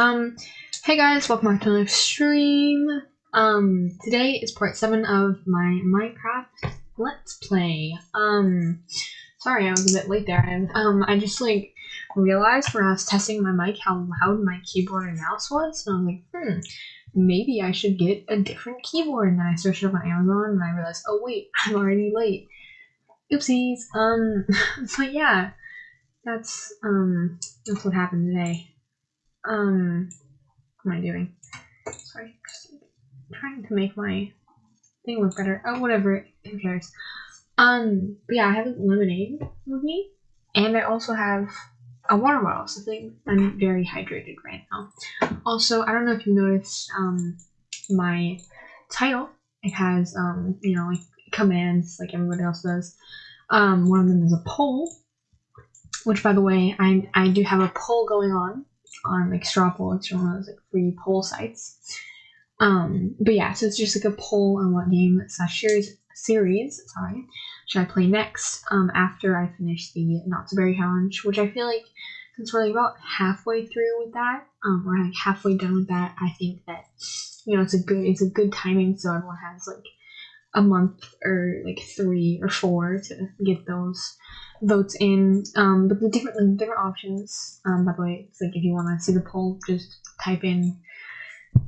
Um, hey guys, welcome back to another stream. Um, today is part 7 of my Minecraft Let's Play. Um, sorry I was a bit late there. And, um, I just, like, realized when I was testing my mic how loud my keyboard and mouse was. And I was like, hmm, maybe I should get a different keyboard. And then I searched up on Amazon and I realized, oh wait, I'm already late. Oopsies. Um, but yeah, that's, um, that's what happened today. Um, what am I doing? Sorry, trying to make my thing look better. Oh, whatever. Who cares? Um, but yeah, I have lemonade with me, and I also have a water bottle. So I think I'm very hydrated right now. Also, I don't know if you noticed, um, my title. It has, um, you know, like commands like everybody else does. Um, one of them is a poll, which, by the way, I I do have a poll going on on like straw poll. It's one of those like free poll sites. Um, but yeah, so it's just like a poll on what game slash series series sorry should I play next um, after I finish the Not So Berry challenge, which I feel like since we're like about halfway through with that, um, we're like halfway done with that. I think that you know it's a good it's a good timing, so everyone has like a month or like three or four to get those votes in. Um, but the different different options. Um, by the way, it's like if you want to see the poll, just type in.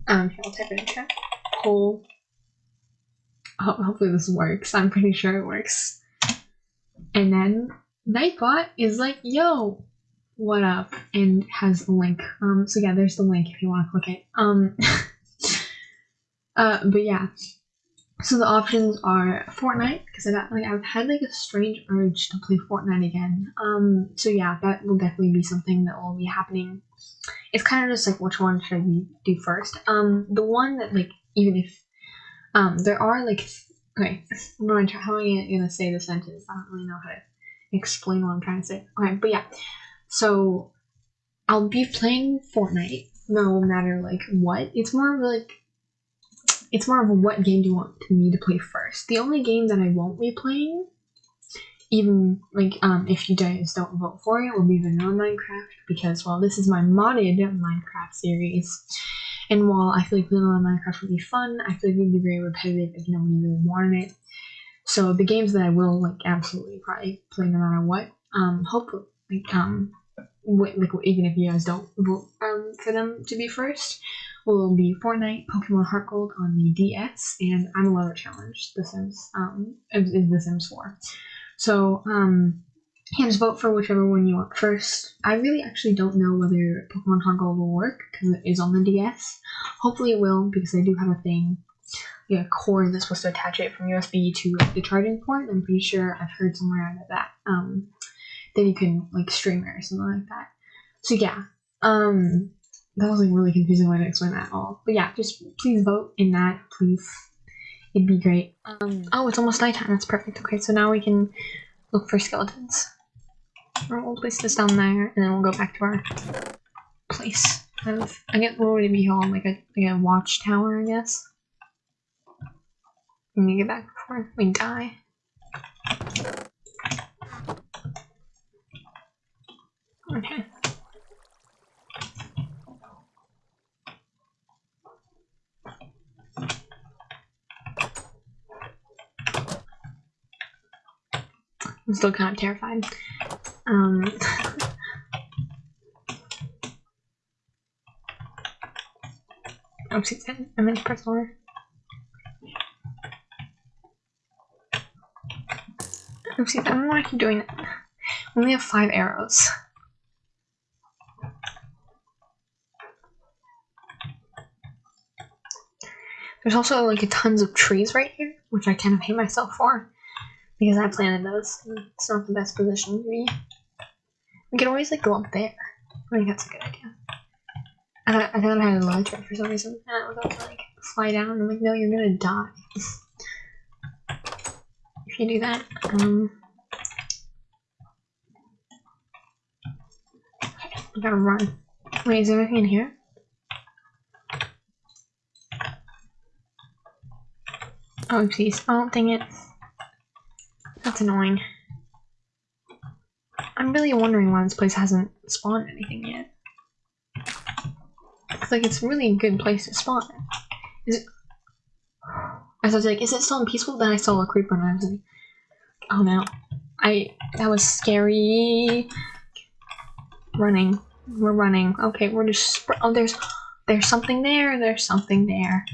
Um, here, I'll type in chat poll. Ho- hopefully this works. I'm pretty sure it works. And then Nightbot is like, "Yo, what up?" and has a link. Um, so yeah, there's the link if you want to click it. Um, uh, but yeah. So the options are Fortnite because I like I've had like a strange urge to play Fortnite again. Um, so yeah, that will definitely be something that will be happening. It's kind of just like which one should I do first? Um, the one that like even if um there are like okay, I'm gonna how am I gonna say the sentence? I don't really know how to explain what I'm trying to say. Okay, but yeah, so I'll be playing Fortnite no matter like what. It's more of like it's more of what game do you want me to play first. The only game that I won't be playing, even like um if you guys don't vote for it, will be vanilla Minecraft because well this is my modded Minecraft series. And while I feel like vanilla Minecraft would be fun, I feel like it would be very repetitive if nobody really wanted it. So the games that I will like absolutely probably play no matter what, um hopefully like um like even if you guys don't vote um for them to be first, will be Fortnite, Pokemon Heart Gold on the DS, and I'm a Lover Challenge, The Sims, um, is The Sims 4. So, um, you just vote for whichever one you want first. I really actually don't know whether Pokemon Heart Gold will work, because it is on the DS. Hopefully it will, because I do have a thing, like a cord that's supposed to attach it from USB to the charging port. I'm pretty sure I've heard somewhere about that, um, that you can, like, stream it or something like that. So yeah, um, that was like really confusing way to explain that all. But yeah, just please vote in that, please. It'd be great. Um, oh, it's almost nighttime. That's perfect. Okay, so now we can look for skeletons. We'll place this down there, and then we'll go back to our place. Of, I guess what would it be called? Like a like a watchtower, I guess. Let me get back before we die. Okay. I'm still kind of terrified. Um, Oopsies, I meant to press R. Oopsies, I don't why I keep doing that. We only have five arrows. There's also like tons of trees right here, which I kind of hate myself for because I planted those. It's not the best position to be. We can always like go up there. I think that's a good idea. I thought I, had a ledge for some reason, and I was about to like fly down. I'm like, no, you're gonna die if you do that. Um, I gotta run. Wait, is there anything in here? Oh, jeez. Oh, dang it. That's annoying. I'm really wondering why this place hasn't spawned anything yet. It's like it's a really good place to spawn. Is it? I was like, is it still peaceful? Then I saw a creeper and I was like, oh no. I, that was scary. Running. We're running. Okay, we're just, oh there's, there's something there, there's something there.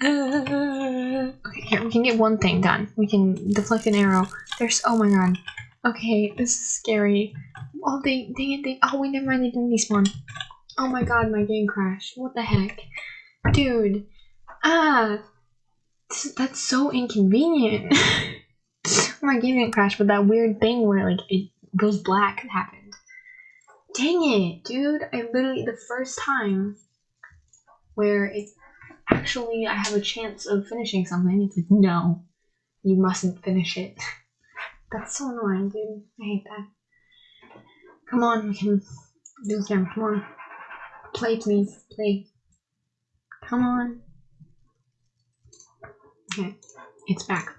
Okay, here, we can get one thing done. We can deflect an arrow. There's, oh my god. Okay, this is scary. Oh, they, they, they, oh wait, never mind, they didn't despawn. Oh my god, my game crashed. What the heck? Dude. Ah. That's so inconvenient. my game didn't crash, but that weird thing where like it goes black happened. Dang it, dude. I literally, the first time where it actually I have a chance of finishing something, it's like, no, you mustn't finish it. That's so annoying, dude. I hate that. Come on, we can do this again. Come on. Play, please. Play. Come on. Okay, it's back.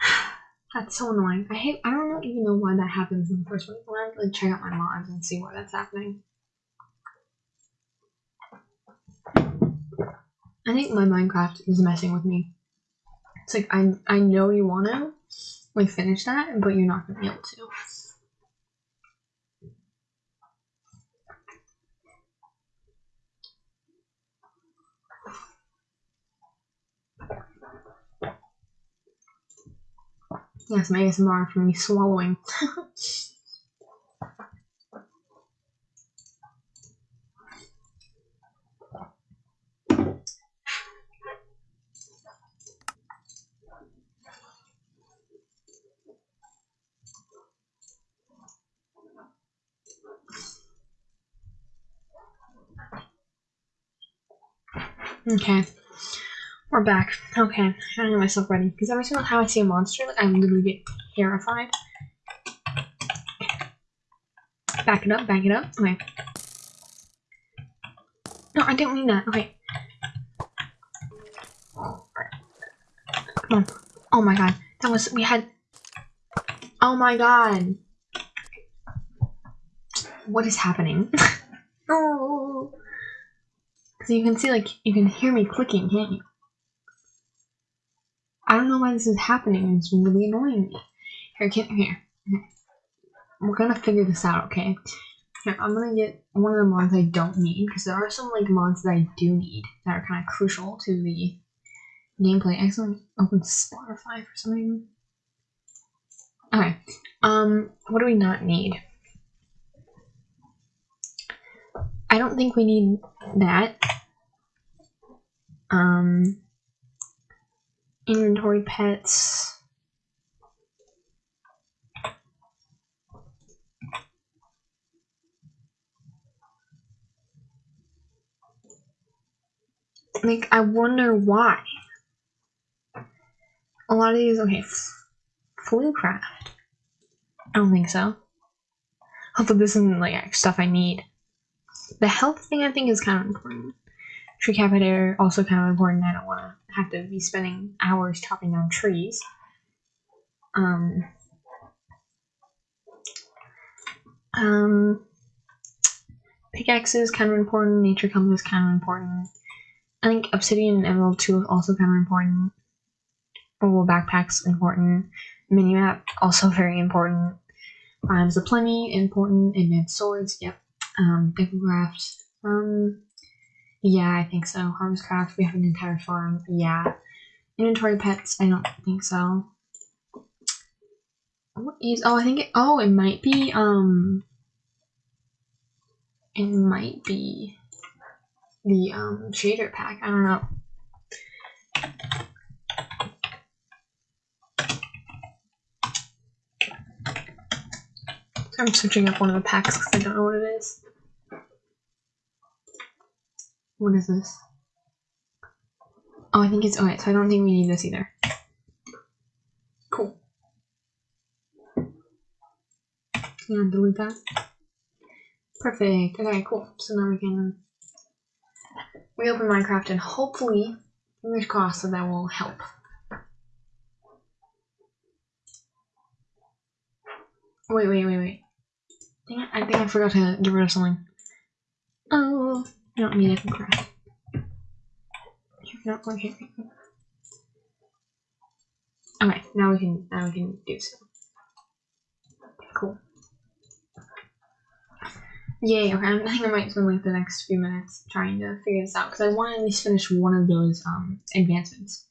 That's so annoying. I hate. I don't even know why that happens in the first place. I have to like check out my mods and see why that's happening. I think my Minecraft is messing with me. It's like I I know you want to like finish that, but you're not gonna be able to. Yes, my ASMR for me swallowing. okay. We're back. Okay, I'm getting myself ready. Because every single time I see a monster, like I literally get terrified. Back it up, back it up. Okay. No, I didn't mean that. Okay. Come on. Oh my god. That was, we had, oh my god. What is happening? oh. So you can see, like, you can hear me clicking, can't you? I don't know why this is happening. It's really annoying me. Here, can, here. We're gonna figure this out, okay? Here, I'm gonna get one of the mods I don't need, because there are some, like, mods that I do need that are kind of crucial to the gameplay. I accidentally opened Spotify for some reason. Okay, um, what do we not need? I don't think we need that. Um, inventory pets. Like, I wonder why. A lot of these, okay, Fluecraft. I don't think so. Although this isn't like stuff I need. The health thing I think is kind of important. Tree Capitator also kind of important. I don't want to have to be spending hours chopping down trees. Um, um, pickaxes kind of important. Nature compass kind of important. I think obsidian and emerald too is also kind of important. Mobile backpacks important. Minimap also very important. Biomes of plenty important. Advanced swords, yep. Um, Decocraft, um, yeah, I think so. Harvestcraft, we have an entire farm. Yeah. Inventory pets, I don't think so. What is, oh, I think it, oh, it might be, um, it might be the, um, shader pack. I don't know. I'm switching up one of the packs because I don't know what it is. What is this? Oh, I think it's okay, so I don't think we need this either. Cool. And delete that. Perfect. Okay, cool. So now we can reopen Minecraft and hopefully, fingers crossed, that that will help. Wait, wait, wait, wait. I think I forgot to get rid of something. Oh, I don't mean need it craft. Here, no, here, here. Okay, now we can now we can do so. Cool. Yay, okay, I think I might spend like the next few minutes trying to figure this out because I want to at least finish one of those um advancements.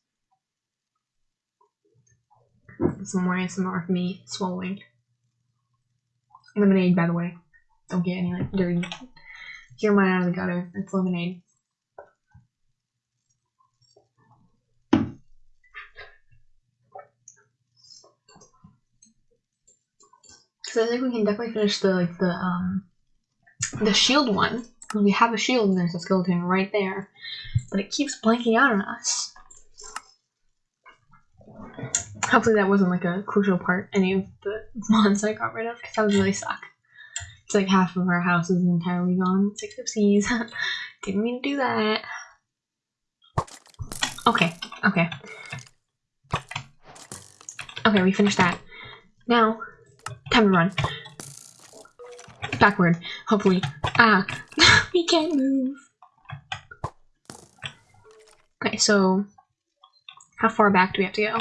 Some more ASMR of me swallowing. Lemonade, by the way. Don't get any like dirty. Hear mine out of the gutter. It's lemonade. So I think we can definitely finish the like the um the shield one we have a shield and there's a skeleton right there, but it keeps blanking out on us. Hopefully that wasn't like a crucial part any of the mods I got rid of because that would really suck. It's like half of our house is entirely gone. It's like oopsies. Didn't mean to do that. Okay, okay. Okay, we finished that. Now, time to run. Backward, hopefully. Ah, we can't move. Okay, so how far back do we have to go?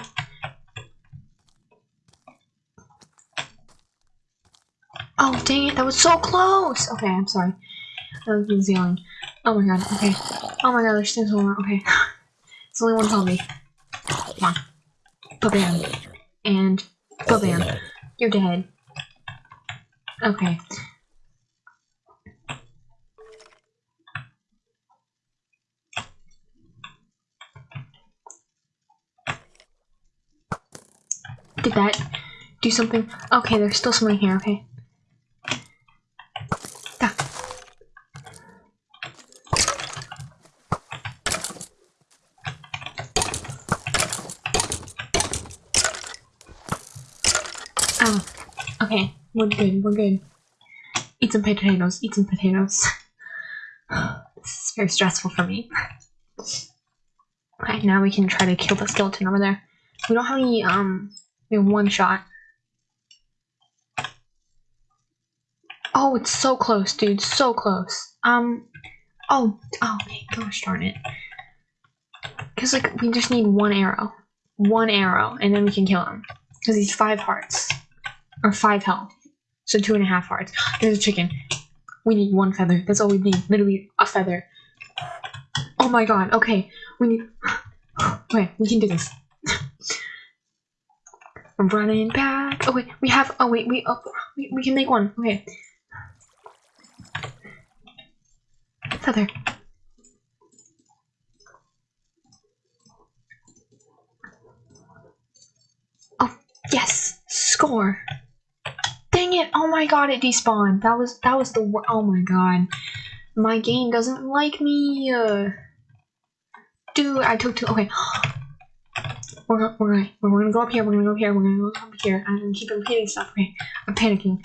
Oh, dang it, that was so close! Okay, I'm sorry. I was yelling. Oh my god, okay. Oh my god, there's still more. Okay. it's only one zombie. Come on. Ba-bam. And ba-bam. You're dead. Okay. Did that do something? Okay, there's still someone here, okay. Oh, okay, we're good, we're good. Eat some potatoes, eat some potatoes. this is very stressful for me. Okay, now we can try to kill the skeleton over there. We don't have any, um, we have one shot. Oh, it's so close, dude. So close. Um, oh, oh, okay. Gosh darn it. Because, like, we just need one arrow. One arrow, and then we can kill him. Because he's five hearts. Or five health. So two and a half hearts. There's a chicken. We need one feather. That's all we need. Literally a feather. Oh my god. Okay. We need... Okay, we can do this. I'm running back. Oh wait, we have. Oh wait, we. Oh, we, we can make one. Okay. Feather. Oh yes, score. Dang it! Oh my god, it despawned. That was that was the. Oh my god, my game doesn't like me. Uh, dude, I took two. Okay. We're, we're, gonna, we're gonna go up here, we're gonna go up here, we're gonna go up here, and keep repeating stuff, okay? I'm panicking.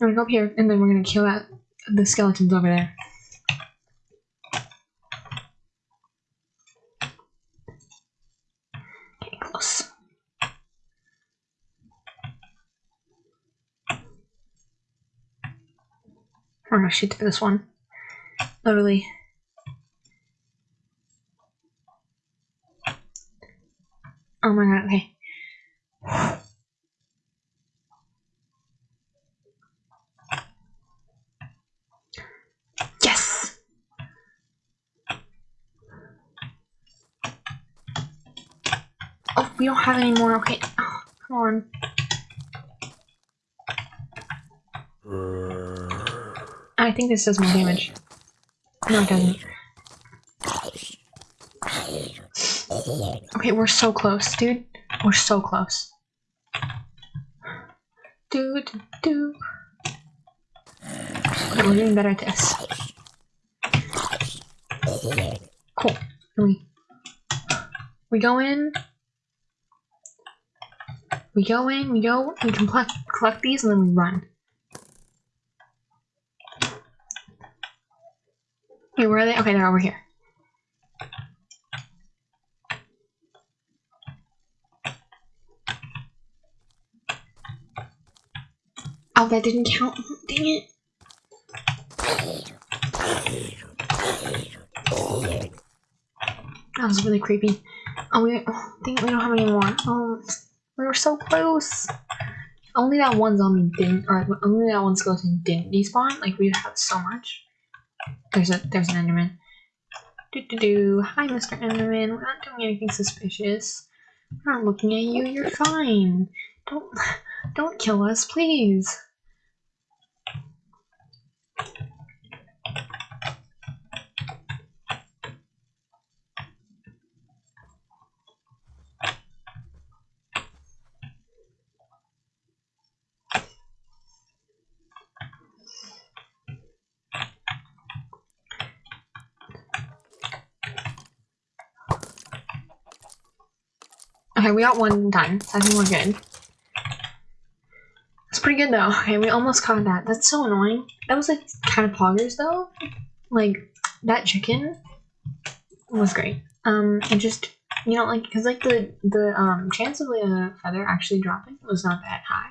We're gonna go up here, and then we're gonna kill that, the skeletons over there. Gonna shoot through this one. Literally. Oh my god, okay. Yes! Oh, we don't have any more. Okay. Oh, come on. I think this does more damage. No, it doesn't. Okay, we're so close, dude. We're so close. Do do. Okay, we're doing better at this. Cool. We we go in. We go in. We go. We collect collect these and then we run. Where are they? Okay, they're over here. Oh, that didn't count. Dang it. That was really creepy. Oh, we oh, think we don't have any more. Oh, we were so close. Only that one zombie didn't, or only that one skeleton didn't despawn. Like we have so much. There's a there's an Enderman. Do do do. Hi, Mr. Enderman. We're not doing anything suspicious. We're not looking at you. You're fine. Don't don't kill us, please. Okay, we got one done. I think we're good. It's pretty good though. Okay, we almost caught that. That's so annoying. That was like kind of poggers though. Like that chicken was great. Um, it just you know like because like the the um chance of a feather actually dropping was not that high,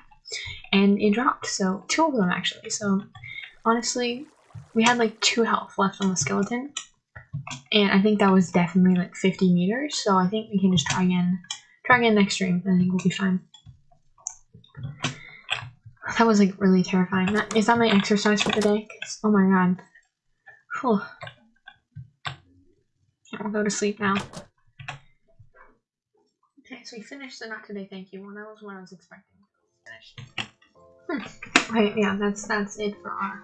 and it dropped. So two of them actually. So honestly, we had like two health left on the skeleton, and I think that was definitely like 50 meters. So I think we can just try again Try again next stream, I think we'll be fine. That was like really terrifying. That, is that my exercise for the day? Oh my god. Whew. I'll go to sleep now. Okay, so we finished the not today thank you one. That was what I was expecting. Finished. Hmm. Okay, yeah, that's that's it for our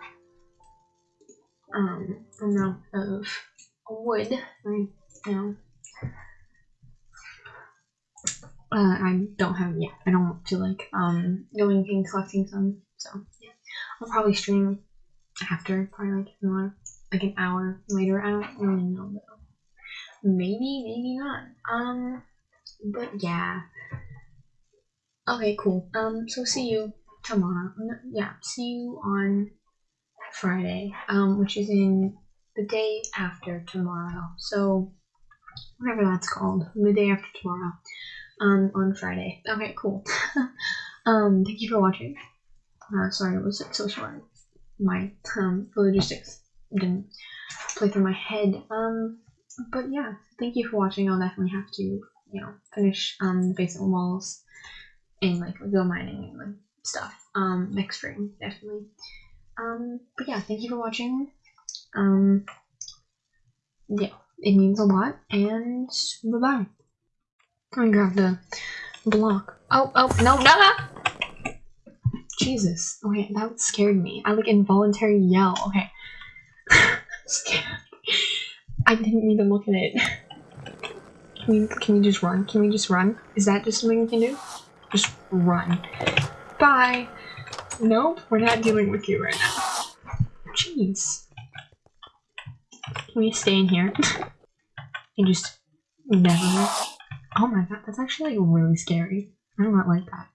um amount of wood. Right, you know, uh, I don't have yeah. I don't feel like um going and collecting some. So yeah, I'll probably stream after, probably like more like an hour later. I don't really know though. Maybe, maybe not. Um, but yeah. Okay, cool. Um, so see you tomorrow. Yeah, see you on Friday. Um, which is in the day after tomorrow. So whatever that's called, the day after tomorrow um, on Friday. Okay, cool. um, thank you for watching. Uh, sorry it was so short. My um, logistics didn't play through my head. Um, but yeah, thank you for watching. I'll definitely have to, you know, finish um, the basement walls and like go mining and like stuff um, next stream, definitely. Um, but yeah, thank you for watching. Um, yeah, it means a lot, and bye bye. I grab the block. Oh, oh, no, no! Jesus. Okay, that scared me. I like involuntary yell. Okay. scared. I didn't even look at it. Can we, can we just run? Can we just run? Is that just something we can do? Just run. Bye. Nope, we're not dealing with you right now. Jeez. Can we stay in here? and just never Oh my god, that's actually really scary. I don't like that.